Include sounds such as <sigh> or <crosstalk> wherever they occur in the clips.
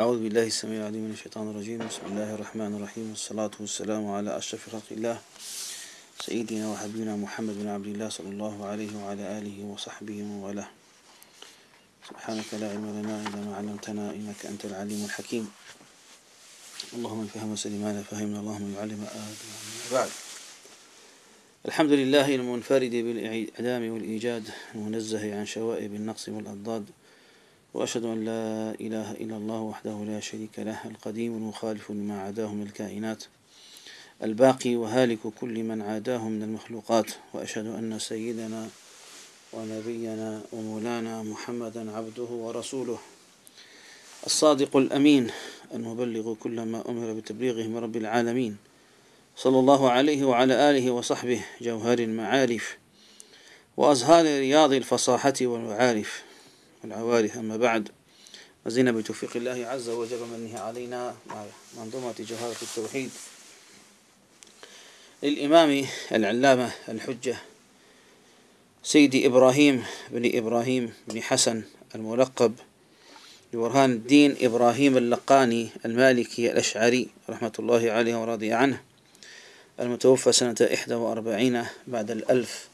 أعوذ بالله السميع العليم من الشيطان الرجيم. بسم الله الرحمن الرحيم. والصلاة والسلام على أشرف خلق الله. سيدنا وحبيبنا محمد بن عبد الله صلى الله عليه وعلى آله وصحبه وله سبحانك لا علم لنا إلا ما علمتنا إنك أنت العليم الحكيم. اللهم فهم سلم لا فهمنا. اللهم يعلم آدم بعد. الحمد لله المنفرد بالإعدام والإيجاد المنزه عن شوائب النقص والأضداد. وأشهد أن لا إله إلا الله وحده لا شريك له القديم المخالف لما عاداه من الكائنات الباقي وهالك كل من عاداه من المخلوقات. وأشهد أن سيدنا ونبينا ومولانا محمدا عبده ورسوله الصادق الأمين المبلغ كل ما أمر بتبليغه من رب العالمين صلى الله عليه وعلى آله وصحبه جوهر المعارف وأزهار رياض الفصاحة والمعارف. والعوارف أما بعد. وزينا بتوفيق الله عز وجل ومنه علينا مع منظومة جوهرة التوحيد. للإمام العلامة الحجة سيدي إبراهيم بن إبراهيم بن حسن الملقب ببرهان الدين إبراهيم اللقاني المالكي الأشعري رحمة الله عليه ورضي عنه المتوفى سنة إحدى وأربعين بعد الألف.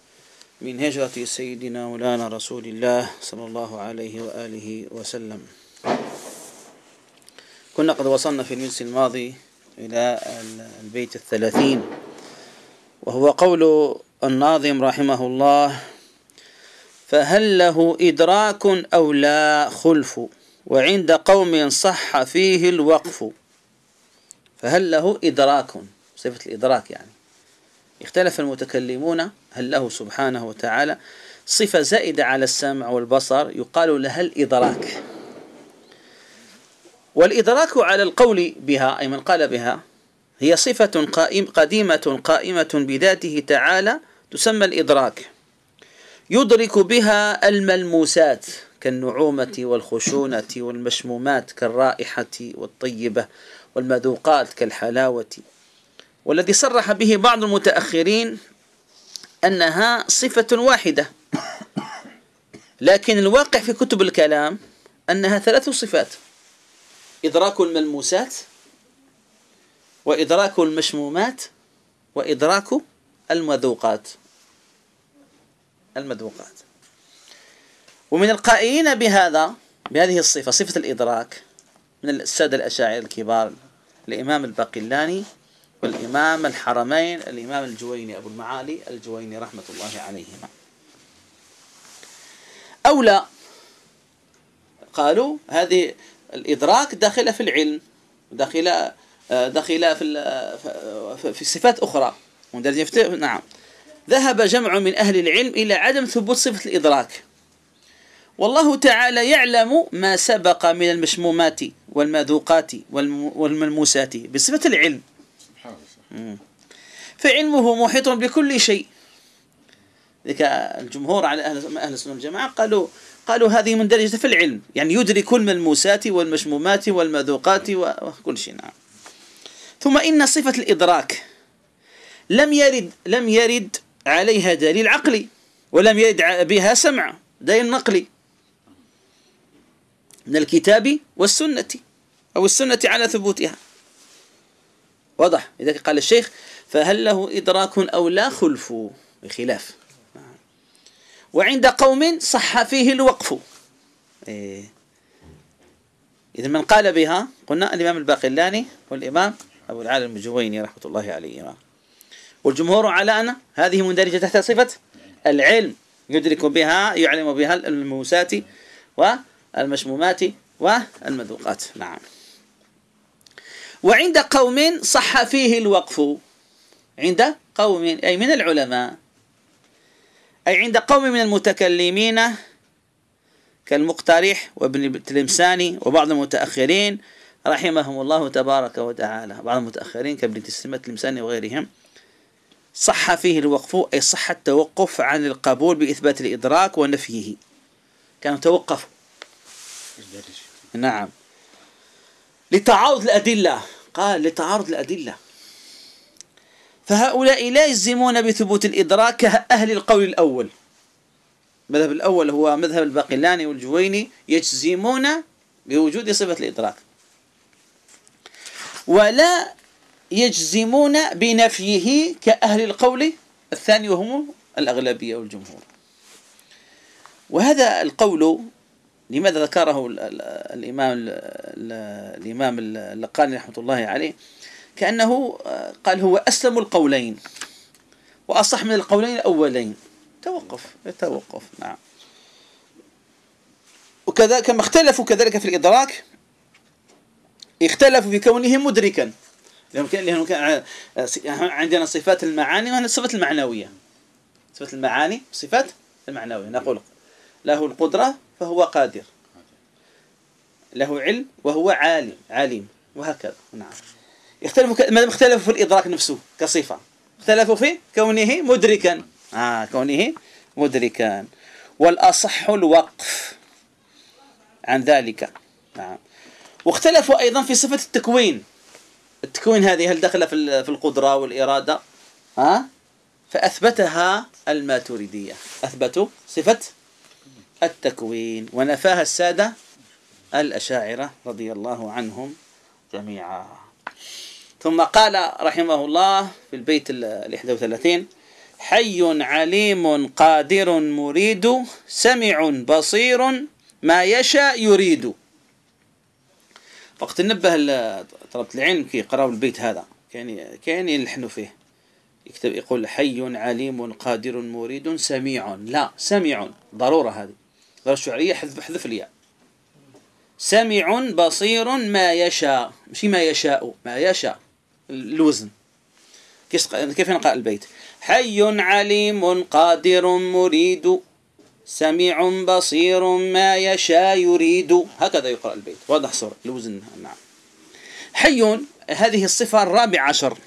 من هجرة سيدنا مولانا رسول الله صلى الله عليه وآله وسلم. كنا قد وصلنا في المجلس الماضي إلى البيت الثلاثين وهو قول الناظم رحمه الله فهل له إدراك أو لا خلف؟ وعند قوم صح فيه الوقف. فهل له إدراك؟ صفة الإدراك يعني. اختلف المتكلمون هل له سبحانه وتعالى صفة زائدة على السمع والبصر يقال لها الإدراك والإدراك على القول بها أي من قال بها هي صفة قائم قديمة قائمة بذاته تعالى تسمى الإدراك. يدرك بها الملموسات كالنعومة والخشونة والمشمومات كالرائحة والطيبة والمذوقات كالحلاوة والذي صرح به بعض المتأخرين أنها صفة واحدة. لكن الواقع في كتب الكلام أنها ثلاث صفات. إدراك الملموسات وإدراك المشمومات وإدراك المذوقات. المذوقات. ومن القائلين بهذا بهذه الصفة صفة الإدراك من السادة الأشاعرة الكبار الإمام الباقلاني والإمام الحرمين الإمام الجويني أبو المعالي الجويني رحمة الله عليهما. أو لا قالوا هذه الإدراك داخلة في العلم داخلة داخلة في في صفات أخرى. نعم. ذهب جمع من أهل العلم إلى عدم ثبوت صفة الإدراك. والله تعالى يعلم ما سبق من المشمومات والمذوقات والملموسات بصفة العلم. فعلمه محيط بكل شيء. ذلك الجمهور على أهل أهل السنة والجماعة قالوا قالوا هذه مندرجة في العلم. يعني يدرك الملموسات والمشمومات والمذوقات وكل شيء نعم. ثم إن صفة الإدراك لم يرد لم يرد عليها دليل عقلي ولم يرد بها سمع دليل نقلي من الكتاب والسنة أو السنة على ثبوتها. واضح؟ إذا قال الشيخ فهل له إدراك أو لا خلف؟ بخلاف. وعند قوم صح فيه الوقف. إيه. إذا من قال بها قلنا الإمام الباقلاني والإمام أبو العالم الجويني رحمة الله عليهما والجمهور على أن هذه مندرجة تحت صفة العلم يدرك بها يعلم بها الموسات والمشمومات والمذوقات. نعم. وعند قوم صح فيه الوقف. عند قوم أي من العلماء. أي عند قوم من المتكلمين كالمقترح وابن التلمساني وبعض المتأخرين رحمهم الله تبارك وتعالى. بعض المتأخرين كابن تسليمة التلمساني وغيرهم. صح فيه الوقف أي صح التوقف عن القبول بإثبات الإدراك ونفيه. كانوا توقفوا نعم. لتعارض الأدلة. قال لتعارض الأدلة. فهؤلاء لا يجزمون بثبوت الإدراك كأهل القول الأول. المذهب الأول هو مذهب الباقلاني والجويني يجزمون بوجود صفة الإدراك. ولا يجزمون بنفيه كأهل القول الثاني وهم الأغلبية والجمهور. وهذا القول لماذا ذكره الإمام الإمام اللقاني رحمة الله عليه؟ كأنه قال هو أسلم القولين وأصح من القولين الأولين. توقف يتوقف نعم. وكذا كما اختلفوا كذلك في الإدراك اختلفوا في كونه مدركا. لأنه كان عندنا صفات المعاني وهنا الصفات المعنوية. صفات المعاني صفات المعنوية. نقول له القدرة فهو قادر. له علم وهو عالم عالم وهكذا. نعم. يختلفوا ما اختلفوا في الإدراك نفسه كصفة. اختلفوا في كونه مدركا. آه كونه مدركا. والأصح الوقف عن ذلك. نعم. واختلفوا أيضا في صفة التكوين. التكوين هذه هل دخل في القدرة والإرادة؟ ها فأثبتها الماتريدية. أثبتوا صفة التكوين. ونفاها السادة الأشاعرة رضي الله عنهم جميعا. ثم قال رحمه الله في البيت ال 31 حي عليم قادر مريد سمع بصير ما يشاء يريد. وقت نبه طلبة العلم كي يقراوا البيت هذا. كان كان يلحنوا فيه. يكتب يقول حي عليم قادر مريد سميع. لا سميع. ضرورة هذه. ضرورة الشعرية حذف حذف الياء. سمع بصير ما يشاء. مش ما يشاء ما يشاء. الوزن. كيف نقرأ البيت؟ حي عليم قادر مريد. سميع بصير ما يشاء يريد. هكذا يقرأ البيت. واضح صورة. الوزن نعم. حي هذه الصفة الرابعة عشر.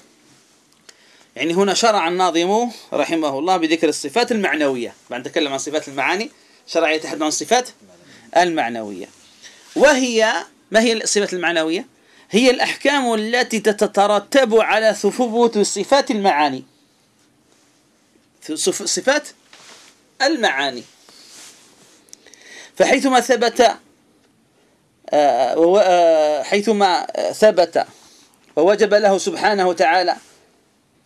يعني هنا شرع الناظم رحمه الله بذكر الصفات المعنوية. بعد تكلم عن صفات المعاني شرع يتحدث عن الصفات المعنوية. وهي ما هي الصفات المعنوية؟ هي الأحكام التي تترتب على ثبوت صفات المعاني. صفات المعاني. فحيثما ثبت آه، آه، حيثما ثبت ووجب له سبحانه وتعالى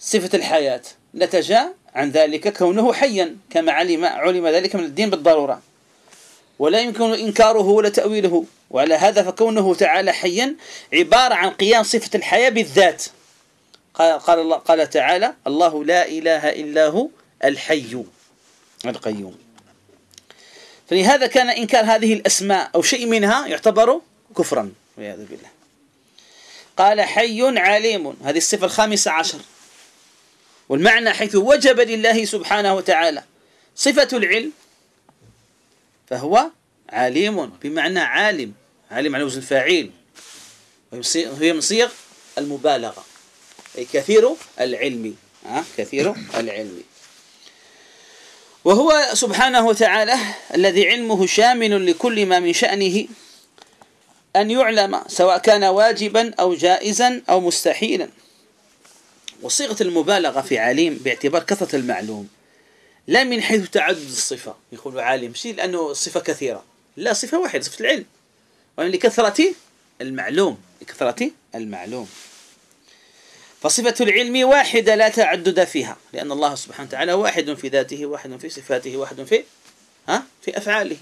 صفة الحياة نتج عن ذلك كونه حيا كما علم علم ذلك من الدين بالضرورة. ولا يمكن إنكاره ولا تأويله. وعلى هذا فكونه تعالى حيا عبارة عن قيام صفة الحياة بالذات. قال, الله قال تعالى الله لا إله إلا هو الحي القيوم. فلهذا كان إنكار هذه الأسماء أو شيء منها يعتبر كفرا والعياذ بالله. قال حي عليم. هذه الصفة الخامسة عشر. والمعنى حيث وجب لله سبحانه وتعالى صفة العلم فهو عليم بمعنى عالم عالم على وزن فاعل وهي من صيغ المبالغة أي كثير العلم كثير العلم. وهو سبحانه وتعالى الذي علمه شامل لكل ما من شأنه أن يعلم سواء كان واجبا أو جائزا أو مستحيلا. وصيغة المبالغة في عليم باعتبار كثرة المعلوم. لا من حيث تعدد الصفة يقول عالم. شيء لأنه الصفة كثيرة. لا صفة واحدة صفة العلم. وأن لكثرة المعلوم لكثرة المعلوم. فصفة العلم واحدة لا تعدد فيها لأن الله سبحانه وتعالى واحد في ذاته واحد في صفاته واحد في ها في أفعاله.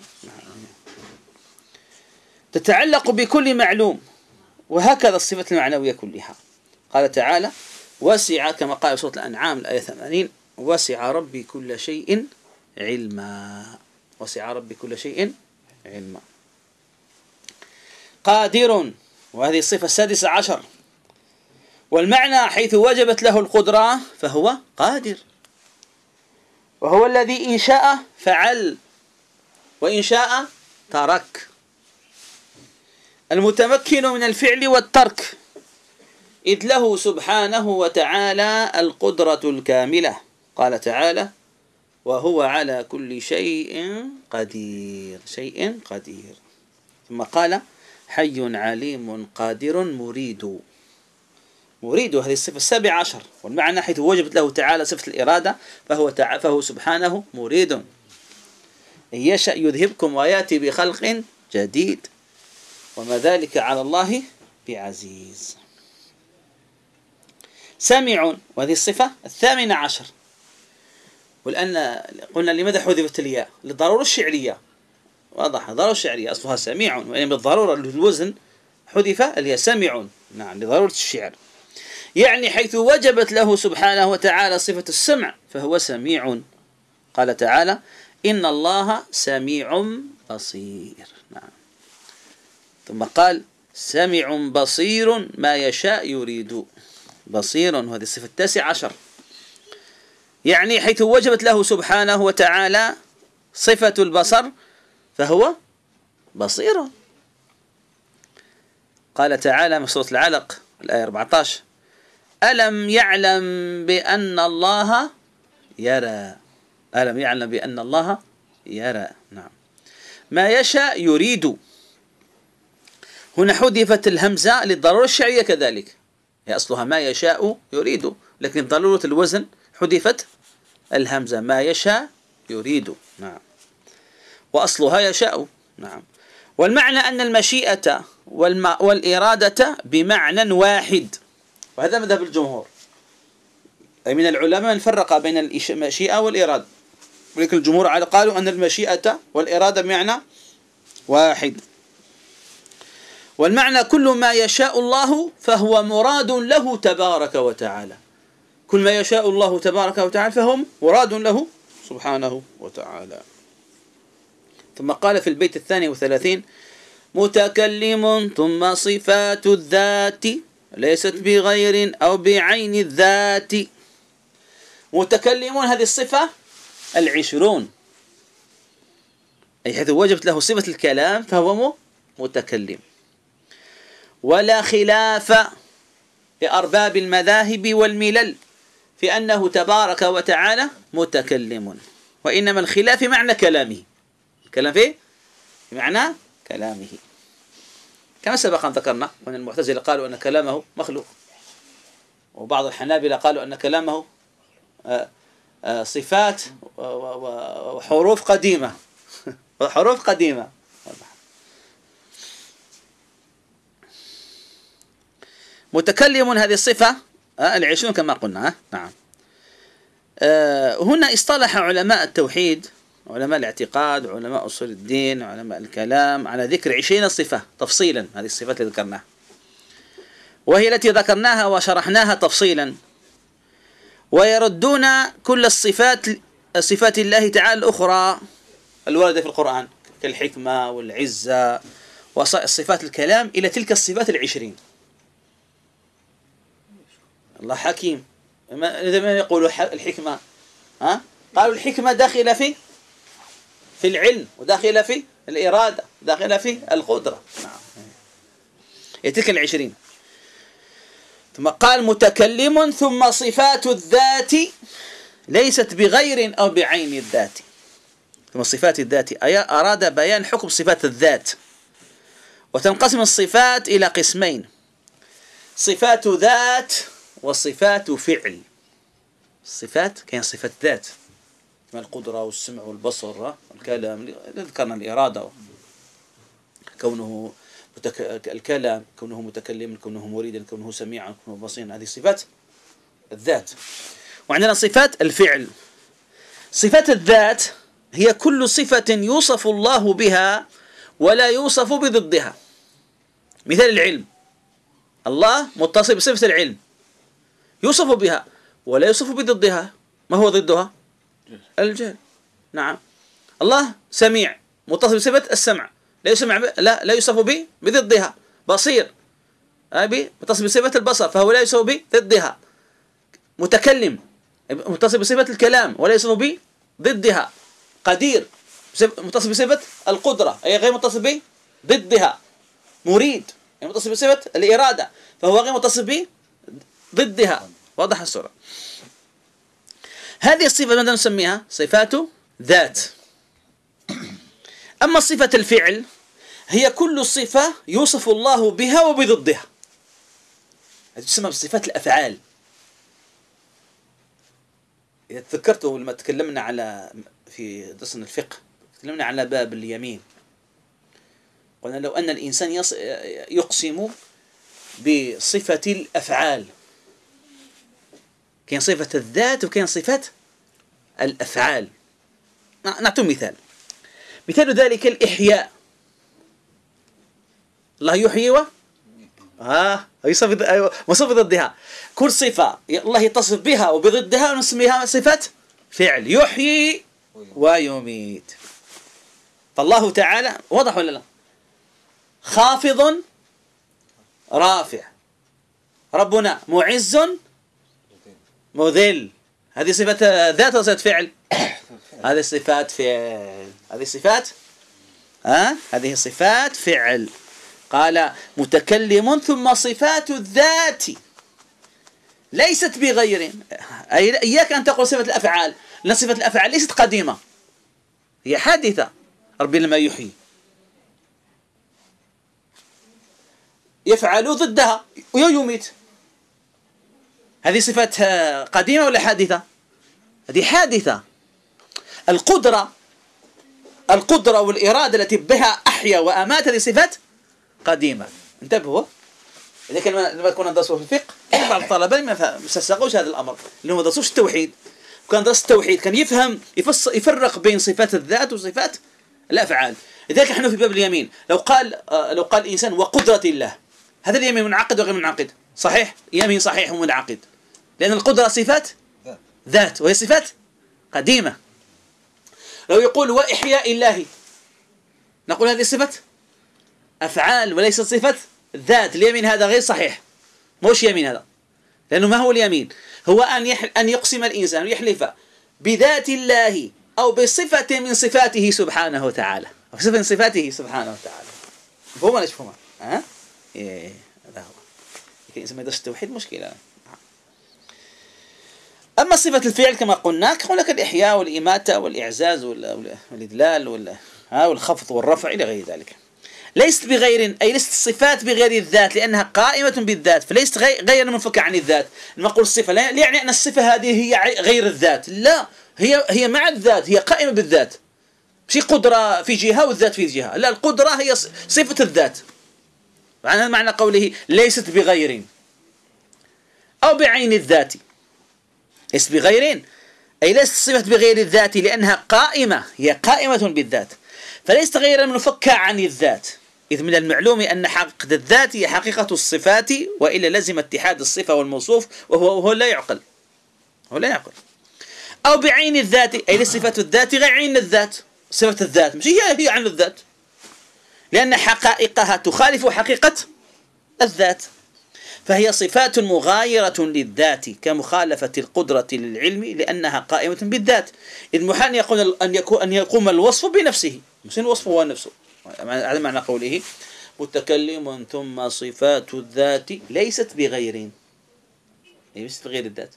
تتعلق بكل معلوم. وهكذا الصفة المعنوية كلها. قال تعالى وسع كما قال سورة الأنعام الآية 80 وسع ربي كل شيء علما. وسع ربي كل شيء علما. قادر وهذه الصفة السادسة عشر. والمعنى حيث وجبت له القدرة فهو قادر. وهو الذي إن شاء فعل وإن شاء ترك. المتمكن من الفعل والترك. إذ له سبحانه وتعالى القدرة الكاملة. قال تعالى وهو على كل شيء قدير. شيء قدير. ثم قال حي عليم قادر مريد. مريد هذه الصفة السابعة عشر والمعنى حيث وجبت له تعالى صفة الإرادة فهو, تع... فهو سبحانه مريد. إن يشأ يذهبكم ويأتي بخلق جديد. وما ذلك على الله بعزيز. سامع وهذه الصفة الثامنة عشر. والآن قلنا لماذا حذفت الياء؟ للضرورة الشعرية. واضح ضرورة الشعرية أصلها سميع وإن بالضرورة الوزن حذف الياء سمع نعم لضرورة الشعر. يعني حيث وجبت له سبحانه وتعالى صفة السمع فهو سميع قال تعالى إن الله سميع بصير. نعم. ثم قال سمع بصير ما يشاء يريد. بصير وهذه الصفة التاسع عشر. يعني حيث وجبت له سبحانه وتعالى صفة البصر فهو بصير. قال تعالى من سورة العلق الآية 14 ألم يعلم بأن الله يرى؟ ألم يعلم بأن الله يرى؟ نعم. ما يشاء يريد. هنا حذفت الهمزة للضرورة الشعرية كذلك. هي أصلها ما يشاء يريد لكن ضرورة الوزن حذفت الهمزة ما يشاء يريد. نعم. وأصلها يشاء. نعم. والمعنى أن المشيئة والإرادة بمعنى واحد. وهذا مذهب الجمهور. أي من العلماء من فرق بين المشيئة والإرادة. ولكن الجمهور قالوا أن المشيئة والإرادة بمعنى واحد. والمعنى كل ما يشاء الله فهو مراد له تبارك وتعالى. كل ما يشاء الله تبارك وتعالى فهم مراد له سبحانه وتعالى. ثم قال في البيت الثاني وثلاثين متكلم ثم صفات الذات ليست بغير أو بعين الذات. متكلمون هذه الصفة العشرون. أي حيث وجبت له صفة الكلام فهو متكلم. ولا خلاف لأرباب المذاهب والملل في أنه تبارك وتعالى متكلم. وإنما الخلاف معنى كلامه. الكلام فيه بمعنى كلامه. كما سبق أن ذكرنا وأن المعتزلة قالوا أن كلامه مخلوق. وبعض الحنابلة قالوا أن كلامه آه، آه، صفات وحروف قديمة. <laughs> حروف قديمة. متكلم هذه الصفة آه، العشرون كما قلنا نعم. هنا اصطلح علماء التوحيد علماء الاعتقاد علماء أصول الدين علماء الكلام على ذكر عشرين صفة تفصيلا هذه الصفات اللي ذكرناها. وهي التي ذكرناها وشرحناها تفصيلا. ويردون كل الصفات صفات الله تعالى الأخرى الواردة في القرآن كالحكمة والعزة وصفات الكلام إلى تلك الصفات العشرين. الله حكيم. ماذا يقول الحكمة ها؟ قالوا الحكمة داخلة في في العلم وداخلة في الإرادة داخلة في القدرة. نعم. العشرين. ثم قال متكلم ثم صفات الذات ليست بغير أو بعين الذات. ثم صفات الذات أي أراد بيان حكم صفات الذات. وتنقسم الصفات إلى قسمين. صفات ذات وصفات فعل. الصفات كاين صفات ذات. كما القدرة والسمع والبصر والكلام ذكرنا الإرادة. كونه متك... الكلام كونه متكلما كونه مريدا كونه سميعا كونه بصيرا هذه صفات الذات. وعندنا صفات الفعل. صفات الذات هي كل صفة يوصف الله بها ولا يوصف بضدها. مثال العلم. الله متصف بصفة العلم. يوصف بها ولا يوصف بضدها. ما هو ضدها؟ الجهل. نعم. الله سميع متصف بصفة السمع. لا يسمع لا لا يوصف به بضدها. بصير. أبي متصف بصفة البصر فهو لا يوصف به ضدها متكلم متصف بصفة الكلام ولا يوصف به ضدها. قدير متصف بصفة القدرة أي غير متصف به ضدها. مريد يعني متصف بصفة الإرادة فهو غير متصف به ضدها. واضح الصورة. هذه الصفة ماذا نسميها؟ صفات ذات. أما صفة الفعل هي كل صفة يوصف الله بها وبضدها. هذه تسمى بصفات الأفعال. إذا تذكرته لما تكلمنا على في درسنا الفقه تكلمنا على باب اليمين. قلنا لو أن الإنسان يقسم بصفة الأفعال. كاين صفة الذات وكاين صفة الأفعال. نعطي مثال. مثال ذلك الإحياء. الله يحيي و صفة أيوة وصف ضدها. كل صفة الله يتصف بها وبضدها نسميها صفة فعل. يحيي ويميت. فالله تعالى واضح ولا لا؟ خافض رافع. ربنا معز مذل. هذه صفة ذات ولا صفة فعل. <coughs> هذه صفات فعل. هذه صفات؟ ها؟ هذه صفات فعل. قال متكلم ثم صفات الذات. ليست بغير. أي إياك أن تقول صفة الأفعال. لأن صفة الأفعال ليست قديمة. هي حادثة. ربي لما يحيي. يفعل ضدها. ويميت هذه صفات قديمة ولا حادثة؟ هذه حادثة. القدرة القدرة والإرادة التي بها أحيا وأمات هذه صفات قديمة. انتبهوا. إذا كان لما كنا ندرسوا في الفقه بعض الطلبة ما سسقوش هذا الأمر اللي ما درسوش التوحيد. كان درس التوحيد كان يفهم يفرق بين صفات الذات وصفات الأفعال. لذلك نحن في باب اليمين. لو قال آه، لو قال الإنسان وقدرة الله هذا اليمين منعقد وغير منعقد؟ صحيح؟ يمين صحيح ومنعقد. لأن القدرة صفات؟ ذات. وهي صفات قديمة. لو يقول وإحياء الله نقول هذه صفة أفعال وليست صفة ذات. اليمين هذا غير صحيح. مش يمين هذا؟ لأنه ما هو اليمين. هو أن يح... أن يقسم الإنسان يحلف بذات الله أو بصفة من صفاته سبحانه وتعالى. أو صفة من صفاته سبحانه وتعالى. مفهوم ولا مش؟ ها؟ إيه هذا هو. الإنسان ما يدرس التوحيد مشكلة. أما صفة الفعل كما قلنا هناك الإحياء والإماتة والإعزاز والإذلال والخفض والرفع إلى غير ذلك. ليست بغير أي ليست الصفات بغير الذات لأنها قائمة بالذات فليست غير منفكة عن الذات. لما أقول الصفة لا يعني أن الصفة هذه هي غير الذات. لا هي هي مع الذات هي قائمة بالذات. مش قدرة في جهة والذات في جهة. لا القدرة هي صفة الذات. معنى معنى قوله ليست بغير أو بعين الذات. ليست بغير أي ليست صفة بغير الذات لأنها قائمة هي قائمة بالذات. فليست غير منفكة عن الذات. إذ من المعلوم أن حقيقة الذات هي حقيقة الصفات وإلا لزم اتحاد الصفة والموصوف وهو, وهو لا يعقل. هو لا يعقل. أو بعين الذات أي صفة الذات غير عين الذات. صفة الذات مش هي هي عين الذات. لأن حقائقها تخالف حقيقة الذات. فهي صفات مغايرة للذات كمخالفة القدرة للعلم لأنها قائمة بالذات. إذ محال يقول أن يكون أن يقوم الوصف بنفسه. مش الوصف هو نفسه. هذا معنى قوله متكلم ثم صفات الذات ليست بغير. ليست بغير الذات.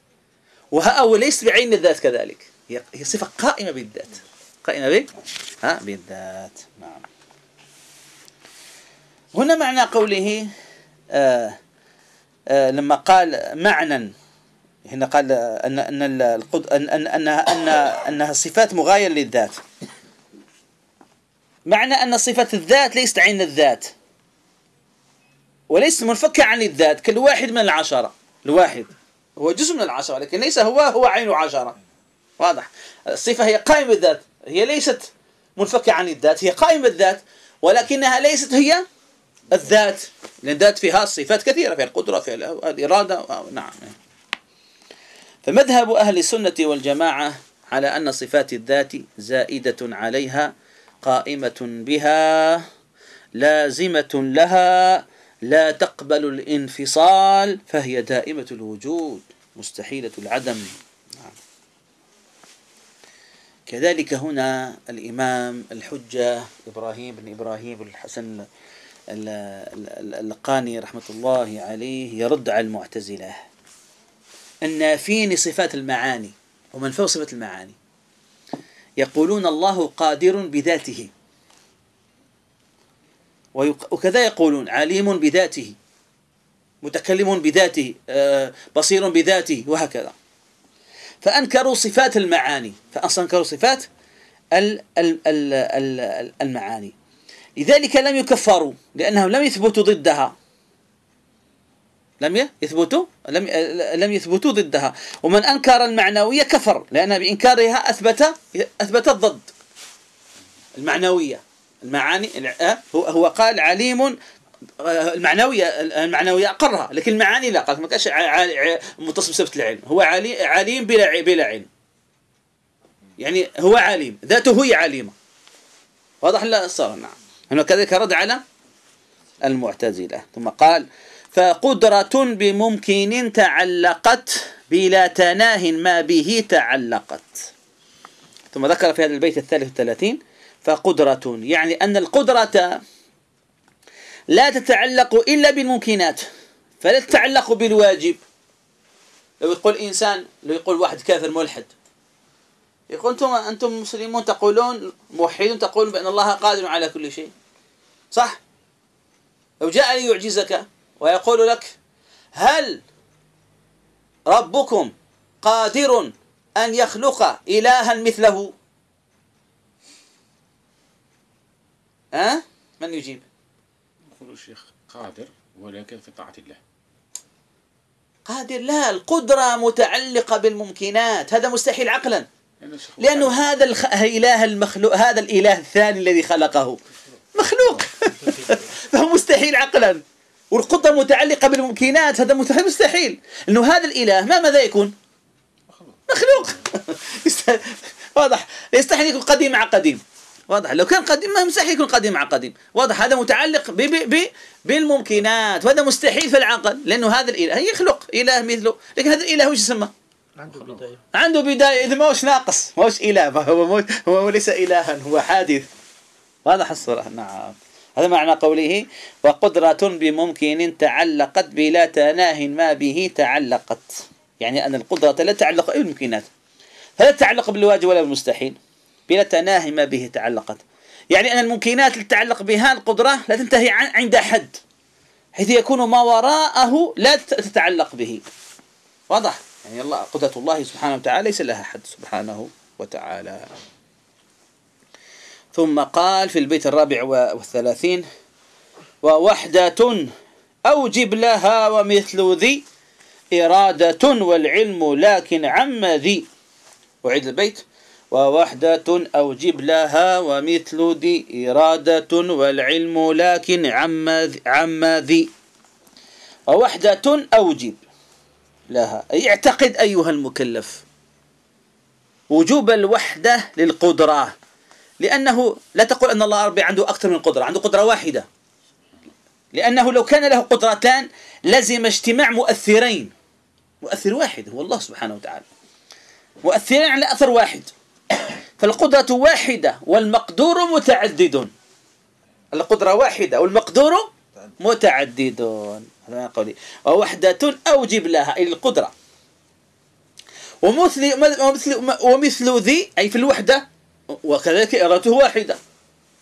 أو ليست بعين الذات كذلك. هي صفة قائمة بالذات. قائمة به ها؟ بالذات. نعم. هنا معنى قوله آه لما قال معنى هنا قال ان أن ان ان انها ان أنها صفات مغايره للذات. معنى أن صفة الذات ليست عين الذات وليست منفكة عن الذات كالواحد من العشرة. الواحد هو جزء من العشرة لكن ليس هو هو عين عشرة. واضح. الصفة هي قائمة بالذات هي ليست منفكة عن الذات هي قائمة بالذات ولكنها ليست هي الذات لأن الذات فيها صفات كثيرة فيها القدرة فيها الإرادة نعم فمذهب أهل السنة والجماعة على أن صفات الذات زائدة عليها قائمة بها لازمة لها لا تقبل الانفصال فهي دائمة الوجود مستحيلة العدم نعم. كذلك هنا الإمام الحجة إبراهيم بن إبراهيم الحسن اللقاني رحمة الله عليه يرد على المعتزلة. النافين صفات المعاني ومن فوق صفة المعاني. يقولون الله قادر بذاته. وكذا يقولون عليم بذاته. متكلم بذاته آه، بصير بذاته وهكذا. فأنكروا صفات المعاني. فأنكروا صفات المعاني. لذلك لم يكفروا لأنهم لم يثبتوا ضدها. لم يثبتوا؟ لم لم يثبتوا ضدها. ومن أنكر المعنوية كفر لأن بإنكارها اثبت أثبت الضد. المعنوية. المعاني هو هو قال عليم المعنويه المعنوية أقرها لكن المعاني لا. قال ما كانش متصل بصفه العلم. هو عليم بلا بلا علم. يعني هو عليم. ذاته هي عليمة. واضح لا صار نعم. هنا كذلك رد على المعتزلة. ثم قال فقدرة بممكن تعلقت بلا تناه ما به تعلقت. ثم ذكر في هذا البيت الثالث والثلاثين فقدرة يعني أن القدرة لا تتعلق إلا بالممكنات فلا تتعلق بالواجب. لو يقول إنسان لو يقول واحد كافر ملحد يقول أنتم أنتم مسلمون تقولون موحدون تقولون بأن الله قادر على كل شيء. صح؟ لو جاء ليعجزك ويقول لك هل ربكم قادر أن يخلق إلها مثله؟ ها؟ أه؟ من يجيب؟ يقول الشيخ قادر ولكن في طاعة الله. قادر؟ لا القدرة متعلقة بالممكنات. هذا مستحيل عقلا. لأنه هذا الإله المخلوق هذا الإله الثاني الذي خلقه. مخلوق. <laughs> فهو مستحيل عقلا. والقدرة متعلقة بالممكنات هذا مستحيل إنه هذا الإله ما ماذا يكون؟ مخلوق. <laughs> واضح. يستحيل يكون قديم مع قديم. واضح. لو كان قديم ما مستحيل يكون قديم مع قديم. واضح. هذا متعلق ب ب ب بالممكنات. وهذا مستحيل في العقل لأنه هذا الإله. يخلق إله مثله. لكن هذا الإله وش يسمى؟ عنده بداية. عنده بداية. إذا ما هوش ناقص؟ ما هوش إله؟ هو هو ليس الها هو حادث. واضح الصورة نعم. هذا معنى قوله وقدرة بممكن تعلقت بلا تناه ما به تعلقت. يعني أن القدرة لا تعلق بالممكنات. فلا تتعلق بالواجب ولا بالمستحيل. بلا تناه ما به تعلقت. يعني أن الممكنات اللي تتعلق بها القدرة لا تنتهي عند حد حيث يكون ما وراءه لا تتعلق به. واضح؟ يعني الله قدرة الله سبحانه وتعالى ليس لها حد سبحانه وتعالى. ثم قال في البيت الرابع والثلاثين ووحدة أوجب لها ومثل ذي إرادة والعلم لكن عم ذي. أعيد البيت. ووحدة أوجب لها ومثل ذي إرادة والعلم لكن عم عم ذي. ووحدة أوجب لها أي اعتقد أيها المكلف وجوب الوحدة للقدرة. لأنه لا تقول أن الله ربي عنده أكثر من قدرة عنده قدرة واحدة. لأنه لو كان له قدرتان لزم اجتماع مؤثرين. مؤثر واحد هو الله سبحانه وتعالى. مؤثرين على أثر واحد. فالقدرة واحدة والمقدور متعدد. القدرة واحدة والمقدور متعدد. هذا قولي. ووحدة أوجب لها أي القدرة ومثل ومثل ومثل ذي أي في الوحدة وكذلك إرادته واحدة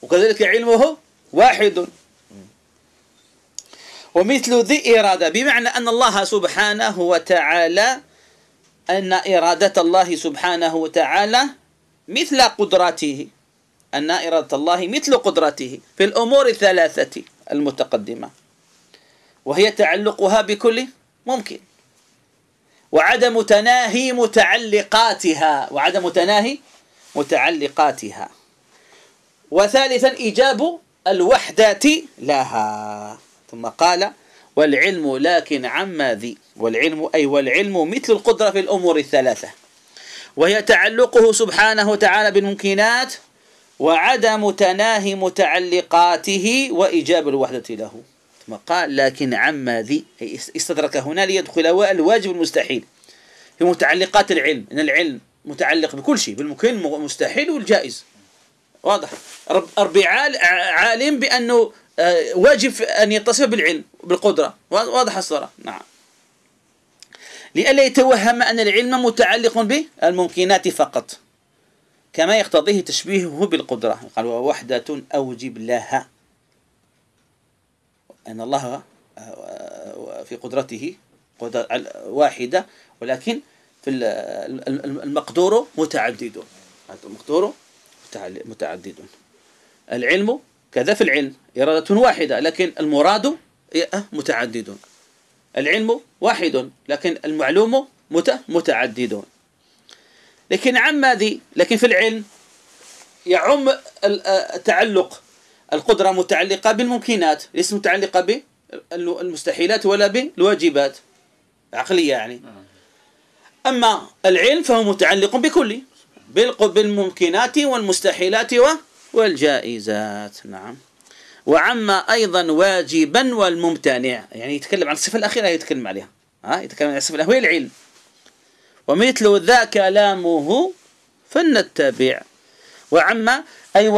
وكذلك علمه واحد. ومثل ذي إرادة بمعنى أن الله سبحانه وتعالى أن إرادة الله سبحانه وتعالى مثل قدراته أن إرادة الله مثل قدرته في الأمور الثلاثة المتقدمة. وهي تعلقها بكل ممكن. وعدم تناهي متعلقاتها وعدم تناهي متعلقاتها. وثالثا إيجاب الوحدة لها. ثم قال والعلم لكن عما ذي. والعلم أي والعلم مثل القدرة في الأمور الثلاثة. وهي تعلقه سبحانه وتعالى بالممكنات وعدم تناهي متعلقاته وإيجاب الوحدة له. ثم قال لكن عما ذي. استدرك هنا ليدخل الواجب المستحيل في متعلقات العلم. إن العلم متعلق بكل شيء بالممكن المستحيل والجائز. واضح. ربي عالم بأنه آه، واجب أن يتصف بالعلم بالقدرة. واضح الصورة. نعم. لئلا يتوهم أن العلم متعلق بالممكنات فقط كما يقتضيه تشبيهه بالقدرة. قال ووحدة أوجب لها. أن الله آه، في قدرته واحدة ولكن في المقدور متعدد المقدور متعدد العلم كذا في العلم إرادة واحدة لكن المراد متعدد العلم واحد لكن المعلوم متعدد لكن عم ذي لكن في العلم يعم التعلق. القدرة متعلقة بالممكنات ليست متعلقة بالمستحيلات ولا بالواجبات. عقلية يعني. أما العلم فهو متعلق بكل بالممكنات والمستحيلات والجائزات. نعم. وعما أيضا واجبا والممتنع. يعني يتكلم عن الصفة الأخيرة يتكلم عليها. ها؟ يتكلم عن الصفة الأخيرة هي العلم. ومثل ذا كلامه فلنتبع. وعما أي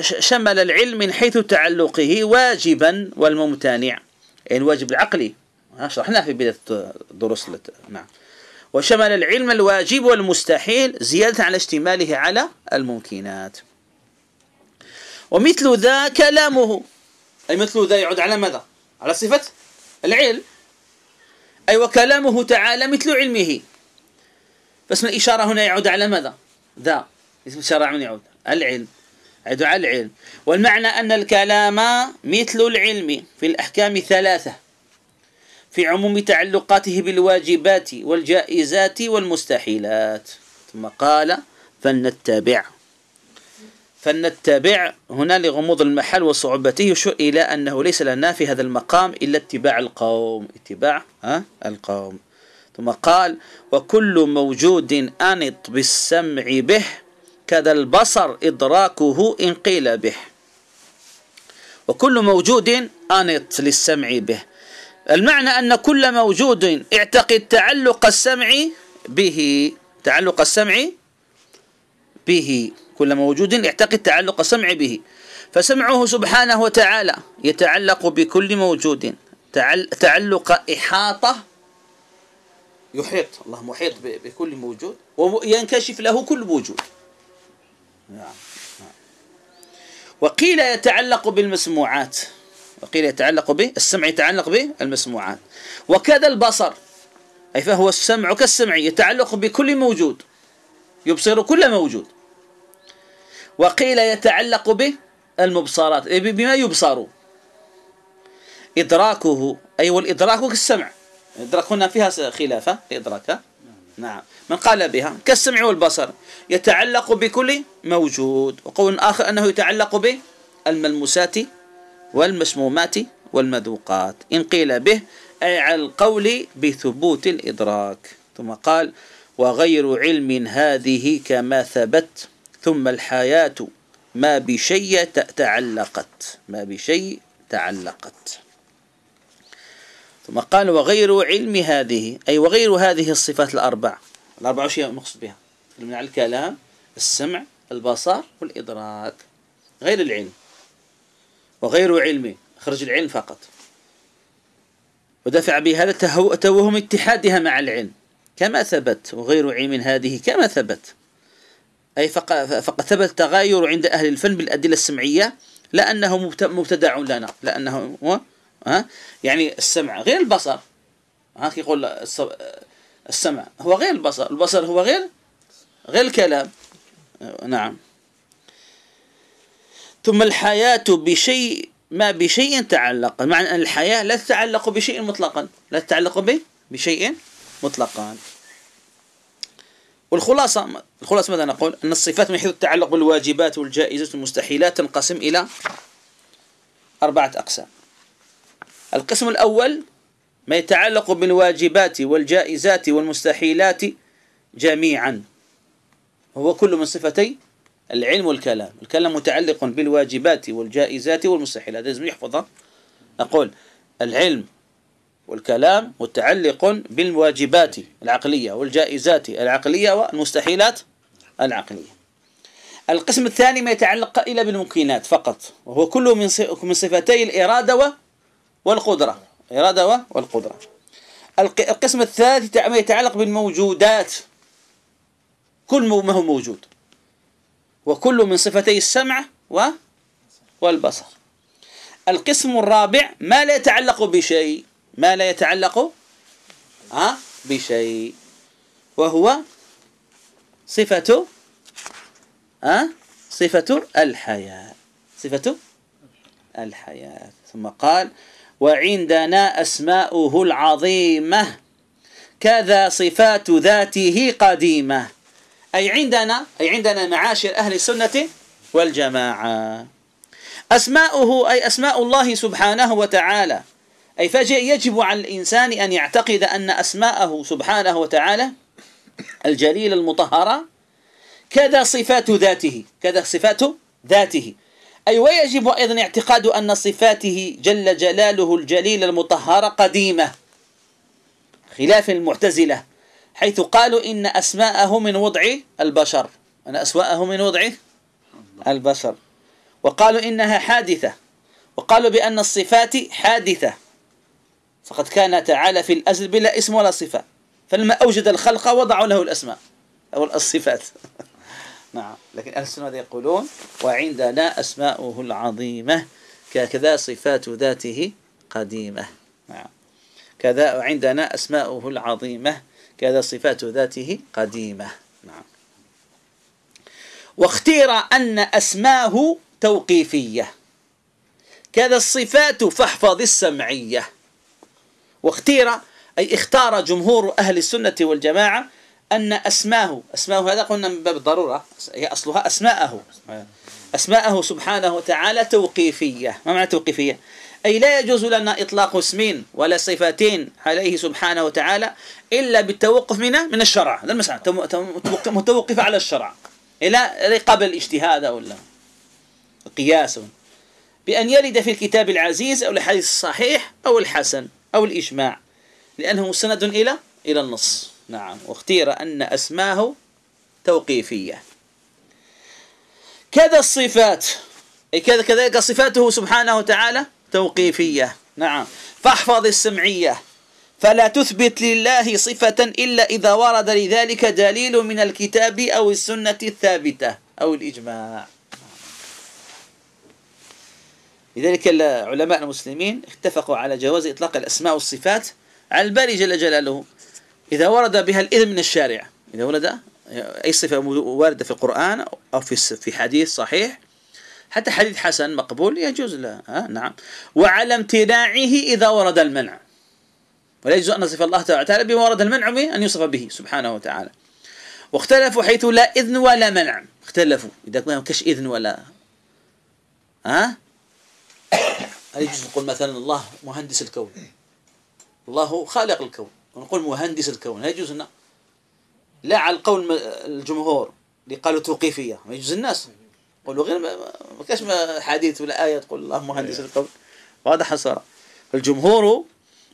شمل العلم من حيث تعلقه واجبا والممتنع. يعني الواجب العقلي شرحناه في بداية الدروس نعم. وشمل العلم الواجب والمستحيل زيادة على اشتماله على الممكنات. ومثل ذا كلامه. أي مثل ذا يعود على ماذا؟ على صفة العلم. أي وكلامه تعالى مثل علمه. فاسم الإشارة هنا يعود على ماذا؟ ذا. اسم الإشارة من يعود. العلم. يعود على العلم. والمعنى أن الكلام مثل العلم في الأحكام ثلاثة. في عموم تعلقاته بالواجبات والجائزات والمستحيلات. ثم قال فلنتبع. فلنتبع. هنا لغموض المحل وصعوبته يشير إلى أنه ليس لنا في هذا المقام إلا اتباع القوم. اتباع القوم. ثم قال وكل موجود أنط بالسمع به كذا البصر إدراكه إن قيل به. وكل موجود أنط للسمع به. المعنى أن كل موجود اعتقد تعلق السمع به تعلق السمع به. كل موجود يعتقد تعلق السمع به. فسمعه سبحانه وتعالى يتعلق بكل موجود. تعلق إحاطة يحيط. الله محيط بكل موجود. وينكشف له كل وجود نعم. نعم. وقيل يتعلق بالمسموعات. وقيل يتعلق به السمع يتعلق به المسموعات. وكذا البصر. أي فهو السمع كالسمع يتعلق بكل موجود. يبصر كل موجود. وقيل يتعلق به المبصرات بما يبصر. إدراكه أي والإدراك كالسمع. الإدراك هنا فيها خلافة الإدراك نعم. من قال بها؟ كالسمع والبصر. يتعلق بكل موجود. وقول آخر أنه يتعلق بالملموسات والمسمومات والمذوقات. إن قيل به أي على القول بثبوت الإدراك. ثم قال وغير علم هذه كما ثبت ثم الحياة ما بشيء تعلقت. ما بشيء تعلقت. ثم قال وغير علم هذه أي وغير هذه الصفات الأربع. الأربع شيء مقصود بها. من الكلام السمع البصر والإدراك. غير العلم. وغير علمه خرج العلم فقط. ودفع بهذا توهم اتحادها مع العلم. كما ثبت وغير علم هذه كما ثبت. أي فقد ثبت تغاير عند أهل الفن بالأدلة السمعية لأنه مبتدع لنا. لأنه ها؟ يعني السمع غير البصر. ها؟ يقول السمع هو غير البصر. البصر هو غير غير الكلام. نعم. ثم الحياة بشيء ما بشيء تعلق. معنى أن الحياة لا تتعلق بشيء مطلقا لا تتعلق بشيء مطلقا. والخلاصة الخلاصة ماذا نقول؟ أن الصفات من حيث التعلق بالواجبات والجائزات والمستحيلات تنقسم إلى أربعة أقسام. القسم الأول ما يتعلق بالواجبات والجائزات والمستحيلات جميعا. هو كل من صفتي العلم والكلام. الكلام متعلق بالواجبات والجائزات والمستحيلات. لازم يحفظها نقول العلم والكلام متعلق بالواجبات العقلية والجائزات العقلية والمستحيلات العقلية. القسم الثاني ما يتعلق إلى بالممكنات فقط وهو كله من من صفتي الإرادة والقدرة. إرادة والقدرة. القسم الثالث ما يتعلق بالموجودات. كل ما هو موجود. وكل من صفتي السمع والبصر. القسم الرابع ما لا يتعلق بشيء. ما لا يتعلق ها بشيء. وهو صفة ها صفة الحياة. صفة الحياة. ثم قال وعندنا أسماؤه العظيمة. كذا صفات ذاته قديمة. أي عندنا أي عندنا معاشر أهل السنة والجماعة. أسماؤه أي أسماء الله سبحانه وتعالى. أي فيجب على الإنسان أن يعتقد أن أسماءه سبحانه وتعالى الجليل المطهرة كذا صفات ذاته كذا صفات ذاته. أي ويجب أيضا اعتقاد أن صفاته جل جلاله الجليل المطهرة قديمة خلاف المعتزلة. حيث قالوا إن أسماءه من وضع البشر. أن أسماءه من وضع البشر. وقالوا إنها حادثة. وقالوا بأن الصفات حادثة. فقد كان تعالى في الأزل بلا اسم ولا صفة. فلما أوجد الخلق وضعوا له الأسماء أو الصفات. <laughs> نعم. لكن أهل السنة يقولون؟ وعندنا أسماؤه العظيمة. كذا صفات ذاته قديمة. نعم. كذا وعندنا أسماؤه العظيمة. كذا صفات ذاته قديمة. نعم. واختير أن أسماه توقيفية. كذا الصفات فاحفظ السمعية. واختير أي اختار جمهور أهل السنة والجماعة أن أسماه أسماه هذا قلنا من باب الضرورة هي أصلها أسماءه. أسماءه سبحانه وتعالى توقيفية. ما معنى توقيفية؟ أي لا يجوز لنا إطلاق اسمين ولا صفتين عليه سبحانه وتعالى إلا بالتوقف من من الشرع. هذا المسألة متوقف على الشرع. إلى قبل الاجتهاد أو قياس. بأن يرد في الكتاب العزيز أو الحديث الصحيح أو الحسن أو الإجماع. لأنه مستند إلى إلى النص. نعم. واختير أن أسماه توقيفية. كذا الصفات. أي كذا كذلك صفاته سبحانه وتعالى. توقيفية. نعم. فاحفظ السمعية. فلا تثبت لله صفة إلا إذا ورد لذلك دليل من الكتاب أو السنة الثابتة أو الإجماع. لذلك العلماء المسلمين اتفقوا على جواز إطلاق الأسماء والصفات على الباري جل جلاله. إذا ورد بها الإذن من الشارع. إذا ورد أي صفة واردة في القرآن أو في في حديث صحيح حتى حديث حسن مقبول يجوز له. ها نعم. وعلى امتناعه إذا ورد المنع. ولا يجوز أن نصف الله تعالى بما ورد المنع أن يوصف به سبحانه وتعالى. واختلفوا حيث لا إذن ولا منع. اختلفوا. إذا ما كش إذن ولا. ها؟ هل يجوز نقول مثلا الله مهندس الكون؟ الله خالق الكون. ونقول مهندس الكون. هل يجوز لا على القول الجمهور اللي قالوا توقيفية. ما يجوز الناس. قولوا غير ما كاش حديث ولا آية تقول الله مهندس الكون وهذا حصر الجمهور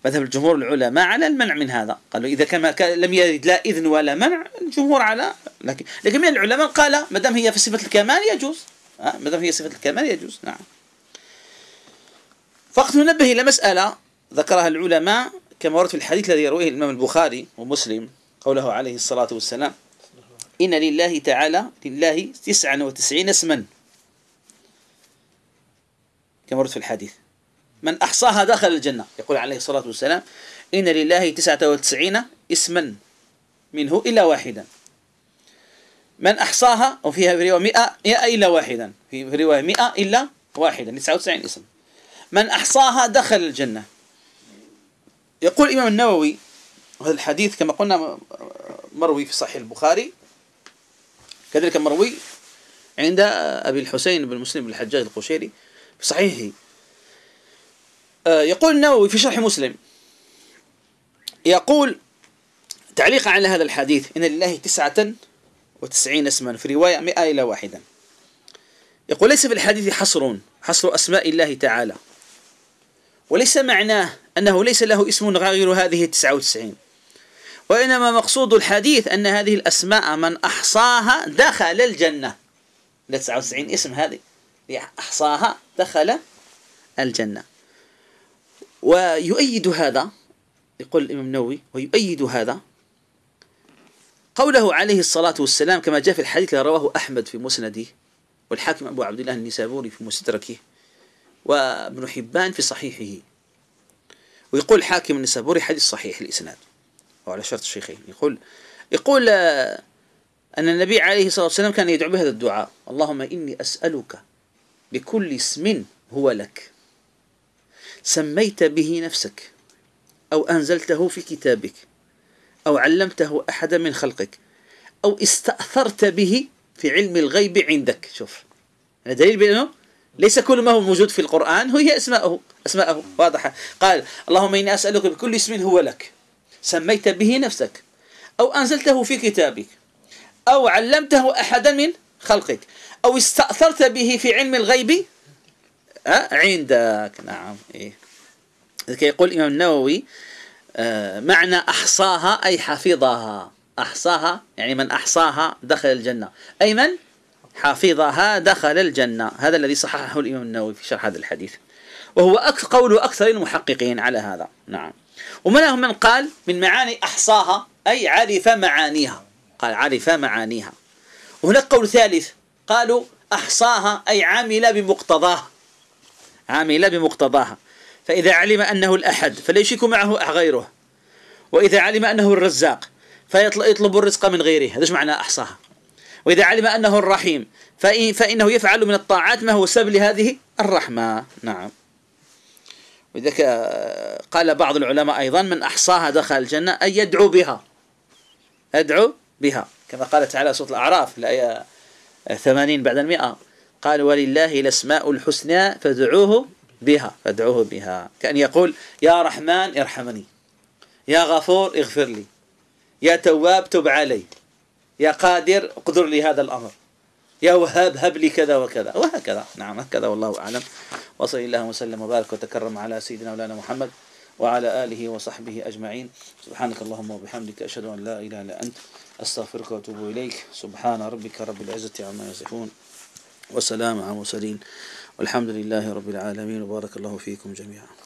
مذهب الجمهور العلماء على المنع من هذا. قالوا إذا كما لم يرد لا إذن ولا منع الجمهور على لكن لكن من العلماء قال ما دام هي في صفة الكمال يجوز. ما دام هي صفة الكمال يجوز. نعم. فقط ننبه إلى مسألة ذكرها العلماء كما ورد في الحديث الذي يرويه الإمام البخاري ومسلم قوله عليه الصلاة والسلام. إن لله تعالى لله تسعة وتسعين اسما. كما ورد في الحديث. من أحصاها دخل الجنة. يقول عليه الصلاة والسلام إن لله تسعة وتسعين اسما منه إلا واحدا. من أحصاها وفيها في رواية مئة, إلا واحدا. في رواية مئة إلا واحدا تسعة وتسعين اسم. من أحصاها دخل الجنة. يقول الإمام النووي هذا الحديث كما قلنا مروي في صحيح البخاري كذلك مروي عند أبي الحسين بن مسلم بن الحجاج القشيري في صحيحه. آه، يقول النووي في شرح مسلم يقول تعليقا على هذا الحديث إن لله تسعة وتسعين اسما في رواية مئة إلى واحدا. يقول ليس في الحديث حصر حصر أسماء الله تعالى. وليس معناه أنه ليس له اسم غير هذه التسعة وتسعين. وإنما مقصود الحديث أن هذه الأسماء من أحصاها دخل الجنة. 99 اسم هذه. أحصاها دخل الجنة. ويؤيد هذا يقول الإمام النووي ويؤيد هذا قوله عليه الصلاة والسلام كما جاء في الحديث الذي رواه أحمد في مسنده والحاكم أبو عبد الله النسابوري في مستدركه وابن حبان في صحيحه. ويقول الحاكم النسابوري حديث صحيح الإسناد. وعلى شرط الشيخين يقول يقول آه، أن النبي عليه الصلاة والسلام كان يدعو بهذا الدعاء. اللهم إني أسألك بكل اسم هو لك. سميت به نفسك أو أنزلته في كتابك أو علمته أحدا من خلقك أو استأثرت به في علم الغيب عندك. شوف هذا دليل بأنه ليس كل ما هو موجود في القرآن هي أسماءه أسماءه واضحة. قال اللهم إني أسألك بكل اسم هو لك. سميت به نفسك أو أنزلته في كتابك أو علمته أحدا من خلقك أو استأثرت به في علم الغيب؟ عندك نعم إيه. يقول الإمام النووي آه، معنى أحصاها أي حفظها. أحصاها يعني من أحصاها دخل الجنة. أي من؟ حفظها دخل الجنة. هذا الذي صححه الإمام النووي في شرح هذا الحديث. وهو قول أكثر المحققين على هذا. نعم. ومنهم من قال من معاني أحصاها؟ أي عرف معانيها. قال عرف معانيها. وهناك قول ثالث. قالوا أحصاها أي عمل بمقتضاها عمل بمقتضاها فإذا علم أنه الأحد فلا يشرك معه غيره؟ وإذا علم أنه الرزاق فيطلب الرزق من غيره. هذا معنى أحصاها؟ وإذا علم أنه الرحيم فإنه يفعل من الطاعات ما هو سبب لهذه الرحمة. نعم. وذلك قال بعض العلماء أيضا من أحصاها دخل الجنة أي يدعو بها. يدعو بها. كما قال تعالى سورة الأعراف الآية 80 بعد المئة. قال ولله الأسماء الحسنى فادعوه بها. فادعوه بها. كأن يقول يا رحمن ارحمني يا غفور اغفر لي يا تواب تب علي يا قادر أقدر لي هذا الأمر. يا وهاب هب لي كذا وكذا. وهكذا. نعم هكذا والله أعلم. وصلى الله وسلم وبارك وتكرم على سيدنا مولانا محمد وعلى آله وصحبه أجمعين. سبحانك اللهم وبحمدك أشهد أن لا إله إلا أنت أستغفرك وأتوب إليك. سبحان ربك رب العزة عما يصفون. وسلام على المرسلين. والحمد لله رب العالمين. وبارك الله فيكم جميعا.